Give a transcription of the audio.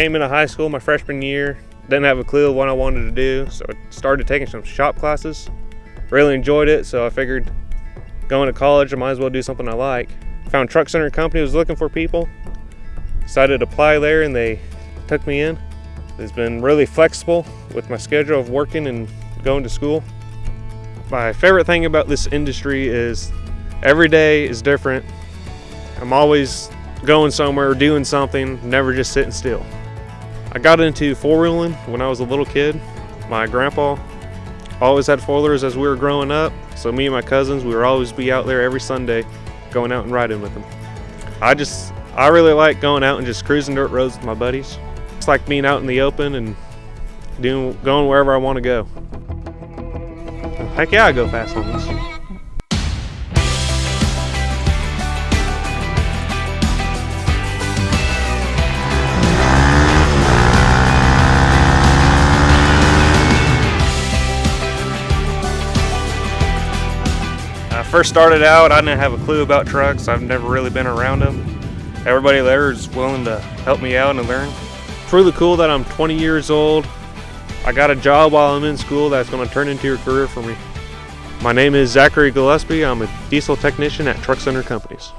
came into high school my freshman year, didn't have a clue what I wanted to do, so I started taking some shop classes. Really enjoyed it, so I figured going to college, I might as well do something I like. Found Truck Center Company was looking for people. Decided to apply there and they took me in. It's been really flexible with my schedule of working and going to school. My favorite thing about this industry is every day is different. I'm always going somewhere, doing something, never just sitting still. I got into four-wheeling when I was a little kid. My grandpa always had four-wheelers as we were growing up, so me and my cousins, we would always be out there every Sunday going out and riding with them. I just, I really like going out and just cruising dirt roads with my buddies. It's like being out in the open and doing, going wherever I want to go. Heck yeah, I go fast on this. First started out, I didn't have a clue about trucks. I've never really been around them. Everybody there is willing to help me out and learn. Really cool that I'm 20 years old. I got a job while I'm in school that's going to turn into a career for me. My name is Zachary Gillespie. I'm a diesel technician at Truck Center Companies.